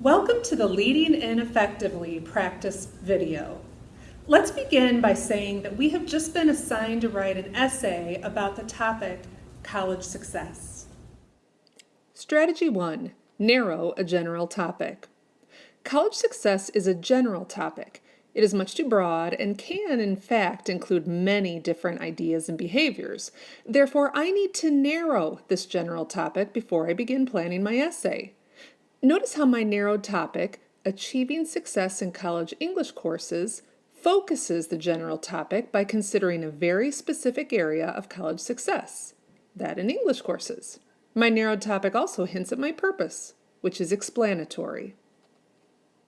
Welcome to the Leading In Effectively practice video. Let's begin by saying that we have just been assigned to write an essay about the topic college success. Strategy 1. Narrow a general topic. College success is a general topic. It is much too broad and can, in fact, include many different ideas and behaviors. Therefore, I need to narrow this general topic before I begin planning my essay. Notice how my narrowed topic, Achieving Success in College English Courses, focuses the general topic by considering a very specific area of college success, that in English courses. My narrowed topic also hints at my purpose, which is explanatory.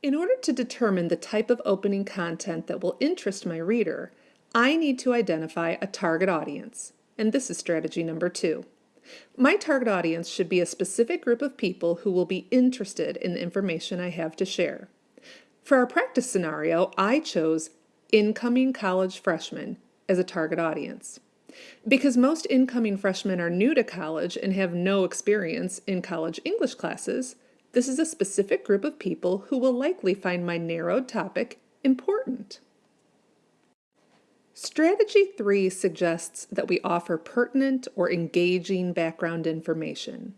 In order to determine the type of opening content that will interest my reader, I need to identify a target audience, and this is strategy number two. My target audience should be a specific group of people who will be interested in the information I have to share. For our practice scenario, I chose incoming college freshmen as a target audience. Because most incoming freshmen are new to college and have no experience in college English classes, this is a specific group of people who will likely find my narrowed topic important. Strategy 3 suggests that we offer pertinent or engaging background information.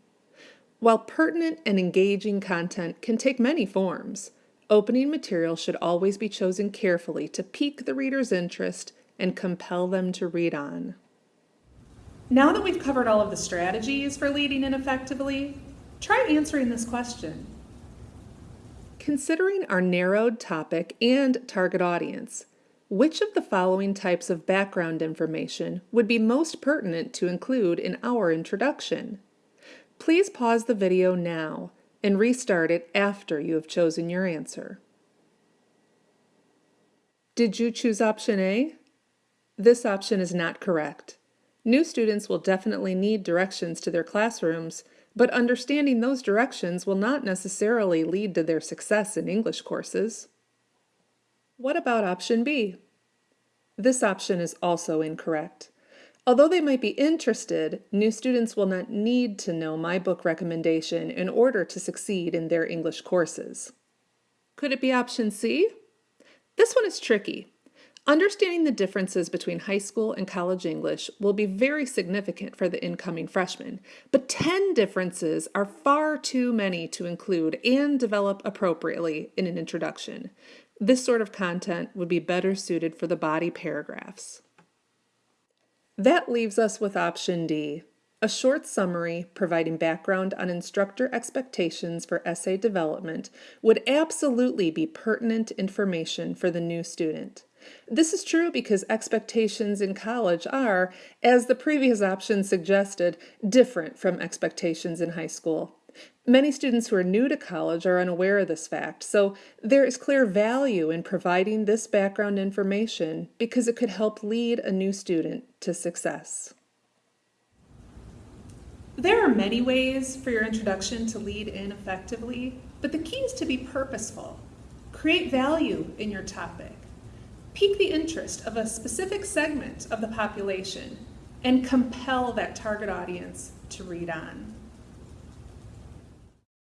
While pertinent and engaging content can take many forms, opening material should always be chosen carefully to pique the reader's interest and compel them to read on. Now that we've covered all of the strategies for leading in effectively, Try answering this question. Considering our narrowed topic and target audience, which of the following types of background information would be most pertinent to include in our introduction? Please pause the video now and restart it after you have chosen your answer. Did you choose option A? This option is not correct. New students will definitely need directions to their classrooms, but understanding those directions will not necessarily lead to their success in English courses. What about option B? This option is also incorrect. Although they might be interested, new students will not need to know my book recommendation in order to succeed in their English courses. Could it be option C? This one is tricky. Understanding the differences between high school and college English will be very significant for the incoming freshman, but 10 differences are far too many to include and develop appropriately in an introduction. This sort of content would be better suited for the body paragraphs. That leaves us with option D, a short summary providing background on instructor expectations for essay development would absolutely be pertinent information for the new student. This is true because expectations in college are, as the previous option suggested, different from expectations in high school. Many students who are new to college are unaware of this fact, so there is clear value in providing this background information because it could help lead a new student to success. There are many ways for your introduction to lead in effectively, but the key is to be purposeful. Create value in your topic pique the interest of a specific segment of the population and compel that target audience to read on.